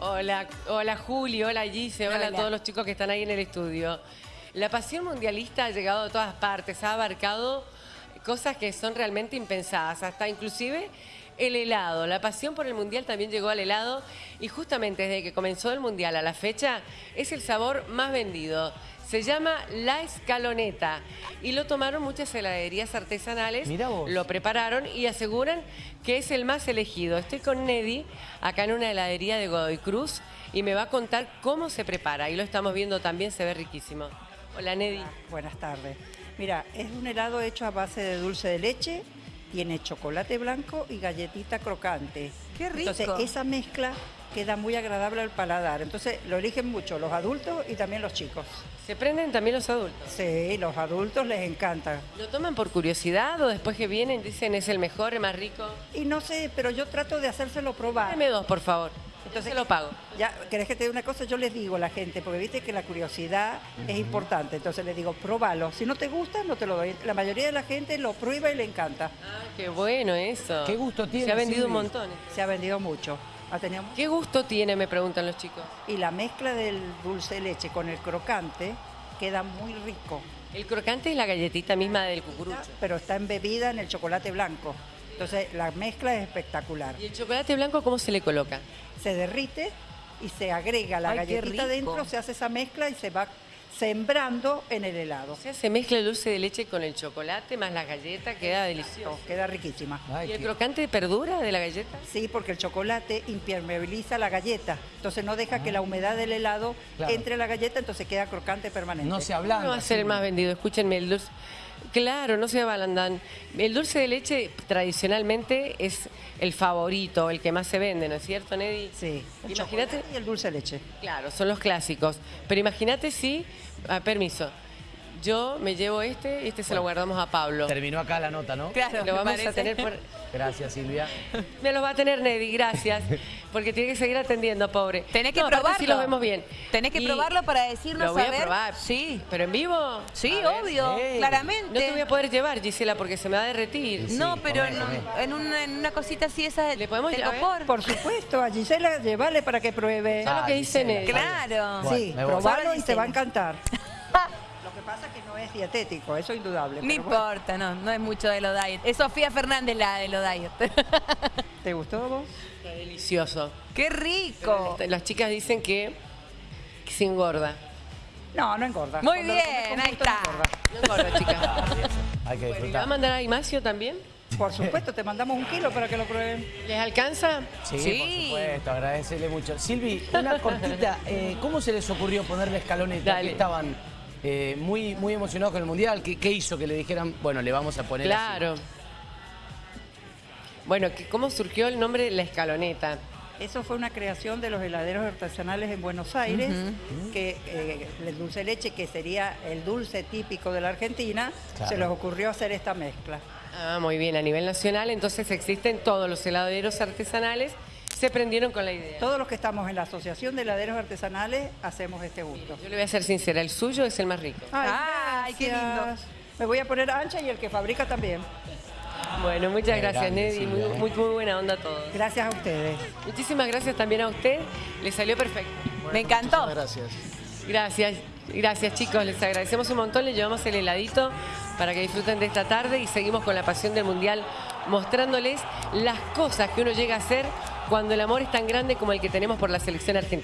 Hola, hola Juli, hola Gise, hola, Hola. a todos los chicos que están ahí en el estudio. La pasión mundialista ha llegado a todas partes, ha abarcado cosas que son realmente impensadas, hasta inclusive el helado. La pasión por el mundial también llegó al helado y justamente desde que comenzó el mundial a la fecha es el sabor más vendido. Se llama La Escaloneta y lo tomaron muchas heladerías artesanales, lo prepararon y aseguran que es el más elegido. Estoy con Neddy acá en una heladería de Godoy Cruz y me va a contar cómo se prepara. Y lo estamos viendo también, se ve riquísimo. Hola Neddy. Buenas tardes. Mira, es un helado hecho a base de dulce de leche, tiene chocolate blanco y galletita crocante. ¡Qué rico! Entonces, esa mezcla queda muy agradable al paladar. Entonces, lo eligen mucho los adultos y también los chicos. ¿Se prenden también los adultos? Sí, los adultos les encanta. ¿Lo toman por curiosidad o después que vienen dicen es el mejor, el más rico? Y no sé, pero yo trato de hacérselo probar. Dame dos, por favor. Entonces lo pago. Ya, ¿querés que te diga una cosa? Yo les digo a la gente, porque viste que la curiosidad es importante. Entonces les digo, próbalo. Si no te gusta, no te lo doy. La mayoría de la gente lo prueba y le encanta. Ah, qué bueno eso. ¿Qué gusto tiene, Se ha vendido un montón. Se ha vendido mucho. Ha tenido mu- ¿Qué gusto tiene, me preguntan los chicos? Y la mezcla del dulce de leche con el crocante queda muy rico. El crocante es la galletita misma del cucurucho. Pero está embebida en el chocolate blanco. Entonces la mezcla es espectacular. ¿Y el chocolate blanco cómo se le coloca? Se derrite y se agrega la Ay, galletita dentro, se hace esa mezcla y se va sembrando en el helado. O sea, se mezcla el dulce de leche con el chocolate más la galleta, queda delicioso. Queda riquísima. Ay, ¿Y el qué- crocante perdura de la galleta? Sí, porque el chocolate impermeabiliza la galleta, entonces no deja que la humedad del helado Claro. entre a la galleta, entonces queda crocante permanente. no se ¿Cómo ablanda. va a ser el más vendido? Escúchenme, el dulce... Claro, no se abalandan. El dulce de leche tradicionalmente es el favorito, el que más se vende, ¿no es cierto, Neddy? Sí. Imagínate, y el dulce de leche. claro, son los clásicos. Pero imagínate si, ah, permiso, yo me llevo este y este se lo guardamos a Pablo. Terminó acá la nota, ¿no? Claro, Lo vamos a tener por... Gracias, Silvia. Me los va a tener Neddy, gracias. Porque tiene que seguir atendiendo, pobre. Tenés que No, probarlo. sí lo vemos bien. Tenés que Y probarlo para decirnos Lo voy a a ver. probar. Sí. ¿Pero en vivo? Sí, A ver. obvio, Sí. No claramente. te voy a poder llevar, Gisela, porque se me va a derretir. No, pero comé, en, comé. en una, en una cosita así esa ¿Le podemos llevar? Por supuesto, a Gisela llevale para que pruebe. ¿Sabes lo que Ah, dice Neddy? Claro. Bueno, sí, me voy. probalo Ahora y te va a encantar. Lo que pasa es que no es dietético, eso es indudable. No bueno. importa, no, no es mucho de lo diet. Es Sofía Fernández la de lo diet. ¿Te gustó vos? Está delicioso. ¡Qué rico! Las chicas dicen que, que se engorda. No, no engorda. Muy Cuando bien, ahí está. no engorda. No engorda, chicas. Hay que ¿Y va a disfrutar. mandar a Ignacio también? Por supuesto, te mandamos un kilo para que lo prueben. ¿Les alcanza? Sí, Sí. por supuesto, agradecerle mucho. Silvi, una cortita, eh, ¿cómo se les ocurrió ponerle escaloneta? Dale. Que estaban eh, muy, muy emocionados con el Mundial. ¿Qué, qué hizo que le dijeran, bueno, le vamos a poner así? Claro. Bueno, que- ¿cómo surgió el nombre La Escaloneta? Eso fue una creación de los heladeros artesanales en Buenos Aires, que eh, el dulce de leche, que sería el dulce típico de la Argentina, Claro. se les ocurrió hacer esta mezcla. Ah, muy bien, a nivel nacional, entonces existen todos los heladeros artesanales, se prendieron con la idea. Todos los que estamos en la Asociación de Heladeros Artesanales hacemos este gusto. Yo le voy a ser sincera, el suyo es el más rico. Ay, qué lindo. Me voy a poner ancha y el que fabrica también. Bueno, muchas Qué gracias, grande, Neddy. Muy, muy, muy buena onda a todos. Gracias a ustedes. Muchísimas gracias también a usted. Le salió perfecto. Me encantó. Gracias. Gracias, gracias chicos. Les agradecemos un montón. Les llevamos el heladito para que disfruten de esta tarde y seguimos con la pasión del Mundial mostrándoles las cosas que uno llega a hacer cuando el amor es tan grande como el que tenemos por la selección argentina.